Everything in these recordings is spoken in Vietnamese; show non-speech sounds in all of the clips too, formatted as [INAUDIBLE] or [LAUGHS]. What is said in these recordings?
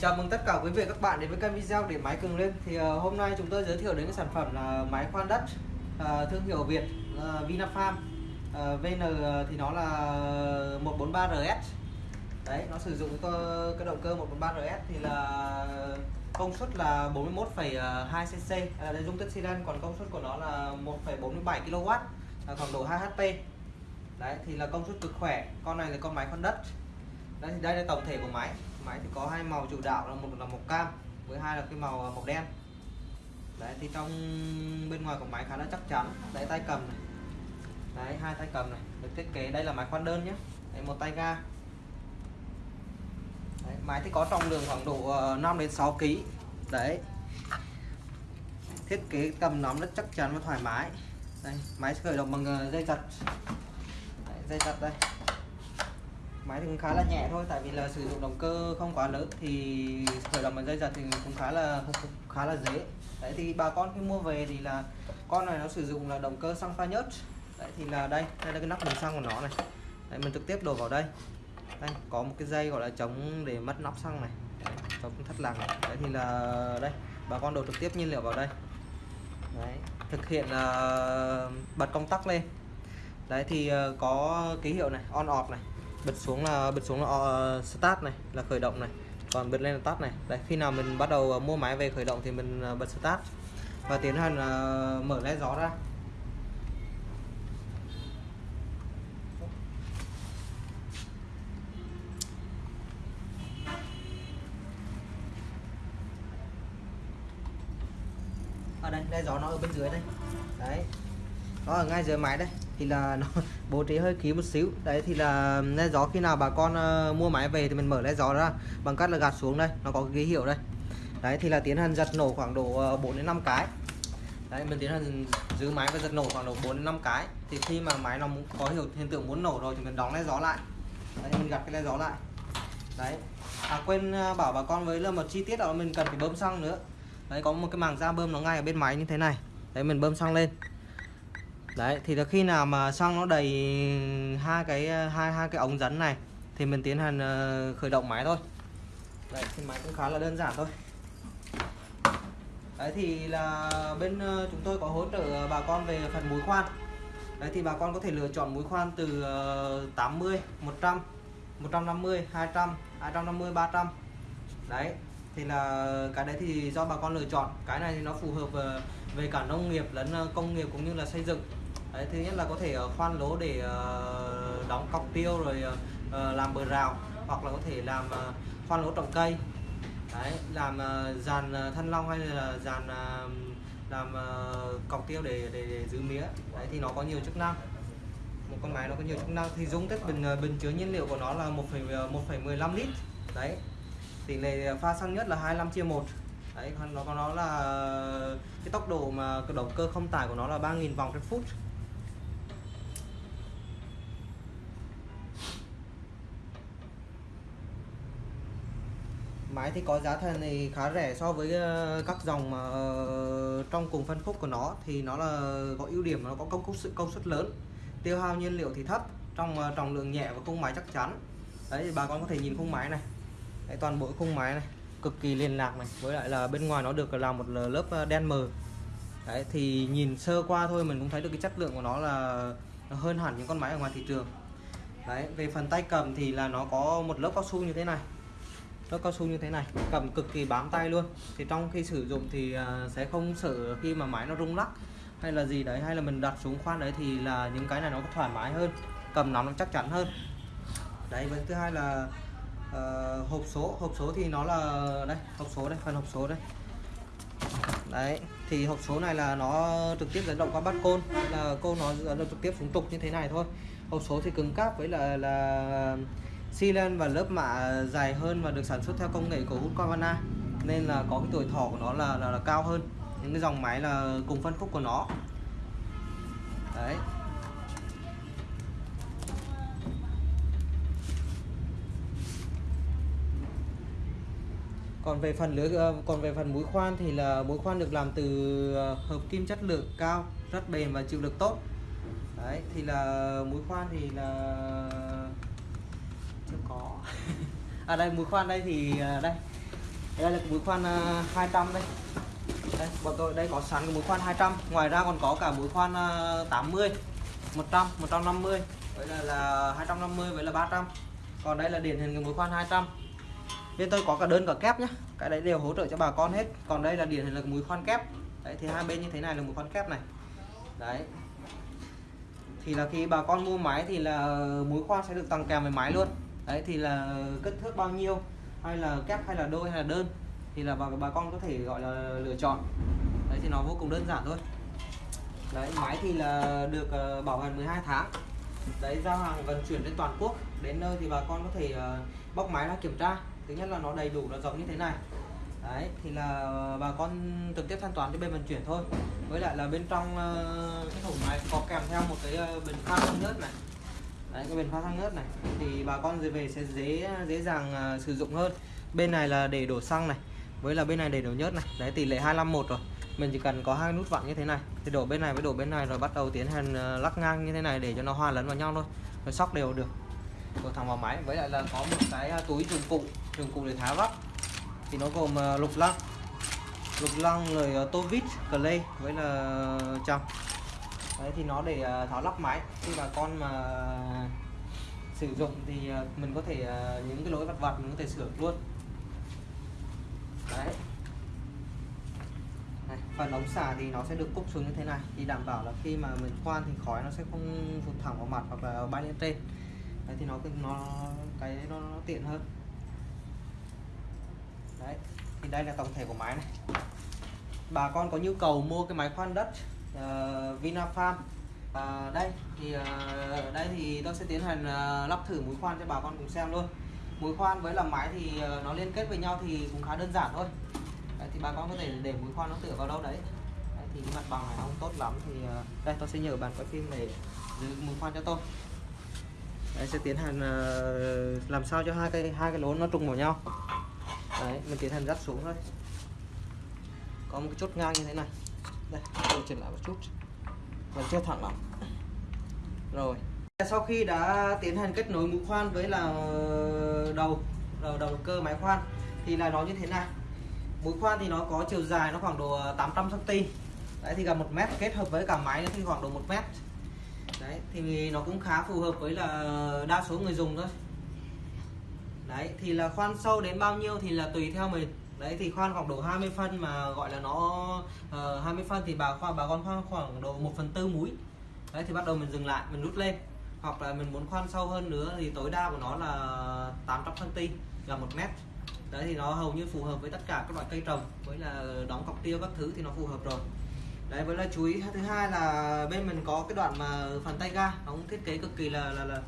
Chào mừng tất cả quý vị các bạn đến với kênh video để máy cường lên. Thì uh, hôm nay chúng tôi giới thiệu đến cái sản phẩm là máy khoan đất uh, thương hiệu Việt uh, Vinafarm. Uh, VN thì nó là 143RS đấy nó sử dụng cái, cái động cơ 143RS thì là công suất là 41,2 cc là dung tích xi lanh còn công suất của nó là 1,47 kW khoảng độ 2 HP đấy thì là công suất cực khỏe. Con này là con máy khoan đất. Đây thì đây là tổng thể của máy máy thì có hai màu chủ đạo là một là màu cam với hai là cái màu à, màu đen. Đấy thì trong bên ngoài của máy khá là chắc chắn. Đấy tay cầm này. Đấy hai tay cầm này được thiết kế. Đây là máy khoan đơn nhé. Đấy, một tay ga. Đấy, máy thì có trọng lượng khoảng độ ờ, 5 đến 6 kg đấy. Thiết kế cầm nắm rất chắc chắn và thoải mái. Đây máy khởi động bằng ờ, dây giật. Đấy, dây giật đây máy thì cũng khá là nhẹ thôi tại vì là sử dụng động cơ không quá lớn thì khởi động bằng dây giật thì cũng khá là khá là dễ. Đấy thì bà con khi mua về thì là con này nó sử dụng là động cơ xăng pha nhớt đấy thì là đây đây là cái nắp bình xăng của nó này. Đấy, mình trực tiếp đổ vào đây. Đây có một cái dây gọi là chống để mất nắp xăng này. Đấy, chống thất lạc này. đấy thì là đây bà con đổ trực tiếp nhiên liệu vào đây. Đấy thực hiện uh, bật công tắc lên. Đấy thì uh, có ký hiệu này on off này bật xuống là bật xuống là ờ, start này, là khởi động này. Còn bật lên là tắt này. Đấy, khi nào mình bắt đầu ờ, mua máy về khởi động thì mình ờ, bật start. Và tiến hành là mở led gió ra. Ở đây, led gió nó ở bên dưới đây. Đấy. Nó ở ngay dưới máy đây thì là [LAUGHS] nó bố trí hơi ký một xíu. Đấy thì là le gió khi nào bà con uh, mua máy về thì mình mở le gió ra bằng cách là gạt xuống đây nó có cái ký hiệu đây. Đấy thì là tiến hành giật nổ khoảng độ ờ, 4 đến 5 cái. Đấy mình tiến hành giữ máy và giật nổ khoảng độ 4 đến 5 cái. Thì khi mà máy nó có hiệu hiện tượng muốn nổ rồi thì mình đóng le gió lại. Đấy mình gạt cái le gió lại. Đấy. À, quên ờ, bảo bà con với là một chi tiết đó mình cần phải bơm xăng nữa. Đấy có một cái màng da bơm nó ngay ở bên máy như thế này. Đấy mình bơm xăng lên đấy, thì là khi nào mà xăng nó đầy hai cái, hai hai cái ống dẫn này, thì mình tiến hành ờ, khởi động máy thôi. Đấy, thì máy cũng khá là đơn giản thôi. Đấy, thì là bên ờ, chúng tôi có hỗ trợ bà con về phần mũi khoan. Đấy, thì bà con có thể lựa chọn mũi khoan từ 80 100 150 200 250 300 đấy thì là cái đấy thì do bà con lựa chọn. Cái này thì nó phù hợp về về cả nông nghiệp lẫn ờ, công nghiệp cũng như là xây dựng. Đấy, thứ nhất là có thể ờ, khoan lỗ để đóng cọc tiêu rồi làm bờ rào hoặc là có thể làm khoan lỗ trồng cây. Đấy, làm dàn thân long hay là dàn làm cọc tiêu để, để để giữ mía. Đấy thì nó có nhiều chức năng. Một con máy nó có nhiều chức năng. Thì dung tích bình bình chứa nhiên liệu của nó là 1,15 lít. Đấy tỷ lệ ờ, pha xăng nhất là 25 chia 1 đấy, còn nó có nó là ờ, cái tốc độ mà cái động cơ không tải của nó là 3.000 vòng trên phút. Máy thì có giá thành này khá rẻ so với ờ, các dòng mà trong cùng phân khúc của nó. Thì nó là có ưu điểm, nó có công suất công suất lớn. Tiêu hao nhiên liệu thì thấp, trong trọng lượng nhẹ và khung máy chắc chắn. Đấy thì bà con có thể nhìn khung máy này đấy, toàn bộ khung máy này cực kỳ liên lạc này. Với lại là bên ngoài nó được làm một lớp ờ, đen mờ. Đấy thì nhìn sơ qua thôi mình cũng thấy được cái chất lượng của nó là hơn hẳn những con máy ở ngoài thị trường. Đấy về phần tay cầm thì là nó có một lớp cao su như thế này. Lớp cao su như thế này cầm cực kỳ bám tay luôn. Thì trong khi sử dụng thì ờ, sẽ không sợ khi mà máy nó rung lắc hay là gì đấy hay là mình đặt xuống khoan đấy thì là những cái này nó thoải mái hơn cầm nắm nó chắc chắn hơn. Đấy với thứ hai là uh, hộp số hộp số thì nó là đây hộp số đây phần hộp số đây. Đấy thì hộp số này là nó trực tiếp dẫn động qua bắt côn là côn nó dẫn động trực tiếp xuống trục như thế này thôi. Hộp số thì cứng cáp với là là xi lanh và lớp mạ dài hơn và được sản xuất theo công nghệ của Husqvarna nên là có cái tuổi thọ của nó là, là, là cao hơn. Những cái dòng máy là cùng phân khúc của nó. Đấy. Còn về phần lưới ờ, còn về phần mũi khoan thì là mũi khoan được làm từ ờ, hợp kim chất lượng cao rất bền và chịu lực tốt. Đấy thì là mũi khoan thì là chưa có. [LAUGHS] À đây mũi khoan đây thì ờ, đây. Đây là mũi khoan 200 đây. Đây bọn tôi đây có sẵn cái mũi khoan 200 ngoài ra còn có cả mũi khoan 80 100 150 vậy là, là 250 vậy là 300 còn đây là điển hình cái mũi khoan 200 bên tôi có cả đơn cả kép nhá, cái đấy đều hỗ trợ cho bà con hết. Còn đây là điển hình là mũi khoan kép. Đấy thì hai bên như thế này là mũi khoan kép này. Đấy. Thì là khi bà con mua máy thì là mũi khoan sẽ được tặng kèm với máy luôn. Đấy thì là kích thước bao nhiêu hay là kép hay là đôi hay là đơn thì là bà, bà con có thể gọi là lựa chọn. Đấy thì nó vô cùng đơn giản thôi. Đấy máy thì là được uh, bảo hành 12 tháng. Đấy giao hàng vận chuyển trên toàn quốc. Đến nơi thì bà con có thể uh, bóc máy ra kiểm tra thứ nhất là nó đầy đủ nó rộng như thế này. Đấy thì là bà con trực tiếp thanh toán cho bên vận chuyển thôi. Với lại là bên trong uh, cái thùng này có kèm theo một cái uh, bình pha xăng nhớt này. Đấy cái bình pha xăng nhớt này. Thì bà con về sẽ dễ dễ dàng uh, sử dụng hơn. Bên này là để đổ xăng này với là bên này để đổ nhớt này. Đấy tỷ lệ 251 rồi. Mình chỉ cần có hai nút vặn như thế này. Thì đổ bên này với đổ bên này rồi bắt đầu tiến hành lắc ngang như thế này để cho nó hòa lẫn vào nhau thôi. Rồi sóc đều được đổ thẳng vào máy với lại là có một cái à, túi dụng cụ dụng cụ để tháo lắp thì nó gồm à, lục lăng. Lục lăng rồi à, tô vít clay với là trong đấy thì nó để tháo lắp máy. Khi bà con mà sử dụng thì mình có thể những cái lỗi vặt vặt mình có thể sửa luôn. Đấy. Này, phần ống xả thì nó sẽ được cúc xuống như thế này. Thì đảm bảo là khi mà mình khoan thì khói nó sẽ không phụt thẳng vào mặt hoặc là bay lên trên đấy thì nó nó cái nó, nó tiện hơn. Đấy thì đây là tổng thể của máy này. Bà con có nhu cầu mua cái máy khoan đất ờ, uh, Vinafarm uh, đây thì uh, đây thì tôi sẽ tiến hành uh, lắp thử mũi khoan cho bà con cùng xem luôn. Mũi khoan với làm máy thì uh, nó liên kết với nhau thì cũng khá đơn giản thôi. Đấy, thì bà con có thể để mũi khoan nó tựa vào đâu đấy, đấy thì cái mặt bằng này không tốt lắm thì uh, đây tôi sẽ nhờ bạn quay phim để giữ mũi khoan cho tôi đấy, sẽ tiến hành uh, làm sao cho hai cái hai cái lỗ nó trùng vào nhau. Đấy mình tiến hành dắt xuống thôi. Có một cái chốt ngang như thế này. Đây tôi chỉnh lại một chút. Vẫn chưa thẳng lắm. Rồi. Sau khi đã tiến hành kết nối mũi khoan với là ờ, đầu đầu đầu cơ máy khoan thì là nó như thế này. Mũi khoan thì nó có chiều dài nó khoảng độ 800 cm đấy thì gần một mét kết hợp với cả máy nó thì khoảng độ một mét đấy thì nó cũng khá phù hợp với là đa số người dùng thôi. Đấy thì là khoan sâu đến bao nhiêu thì là tùy theo mình. Đấy thì khoan khoảng độ 20 phân mà gọi là nó ờ, uh, 20 phân thì bà khoan bà con khoan khoảng độ 1 phần tư mũi đấy thì bắt đầu mình dừng lại mình rút lên. Hoặc là mình muốn khoan sâu hơn nữa thì tối đa của nó là 800 cm là một mét. Đấy thì nó hầu như phù hợp với tất cả các loại cây trồng với là đóng cọc tiêu các thứ thì nó phù hợp rồi đấy với là chú ý thứ hai là bên mình có cái đoạn mà phần tay ga nó cũng thiết kế cực kỳ là là là,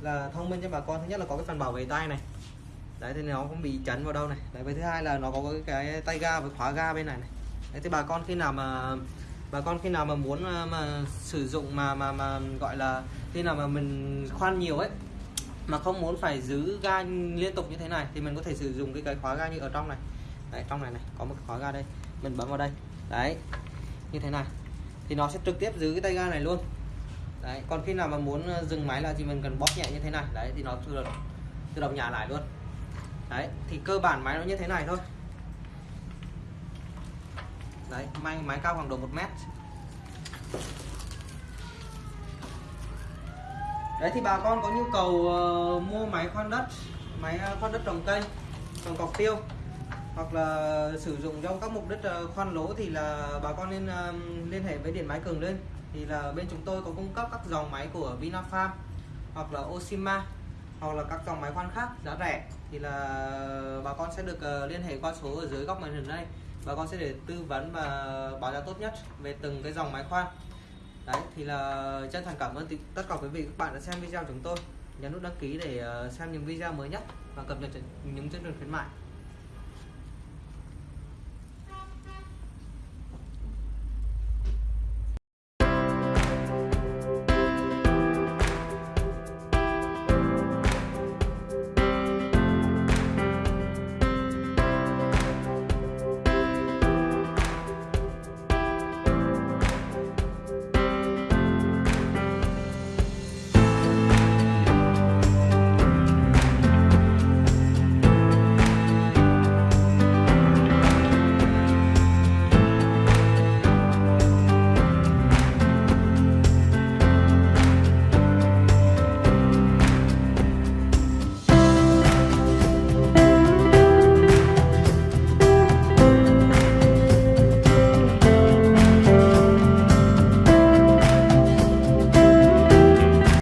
là thông minh cho bà con. Thứ nhất là có cái phần bảo vệ tay này. Đấy thì nó không bị chấn vào đâu này. Đấy với thứ hai là nó có cái, cái tay ga với khóa ga bên này này. Đấy thì bà con khi nào mà bà con khi nào mà muốn mà, mà sử dụng mà mà mà gọi là khi nào mà mình khoan nhiều ấy mà không muốn phải giữ ga liên tục như thế này thì mình có thể sử dụng cái cái khóa ga như ở trong này. Đấy trong này này có một khóa ga đây. Mình bấm vào đây. Đấy như thế này. Thì nó sẽ trực tiếp giữ cái tay ga này luôn. Đấy còn khi nào mà muốn ờ, dừng máy là thì mình cần bóp nhẹ như thế này. Đấy thì nó tự động, tự động nhả lại luôn. Đấy thì cơ bản máy nó như thế này thôi. Đấy máy máy cao khoảng độ một mét. Đấy thì bà con có nhu cầu uh, mua máy khoan đất máy ờ, khoan đất trồng cây trồng cọc tiêu hoặc là sử dụng trong các mục đích ờ, khoan lỗ thì là bà con nên ờ, liên hệ với điện máy cường lên thì là bên chúng tôi có cung cấp các dòng máy của Vinafarm hoặc là Oshima hoặc là các dòng máy khoan khác giá rẻ. Thì là bà con sẽ được ờ, liên hệ qua số ở dưới góc màn hình đây. Bà con sẽ để tư vấn và báo giá tốt nhất về từng cái dòng máy khoan. Đấy, thì là chân thành cảm ơn tất cả quý vị các bạn đã xem video chúng tôi. Nhấn nút đăng ký để xem những video mới nhất và cập nhật những chương trình khuyến mại.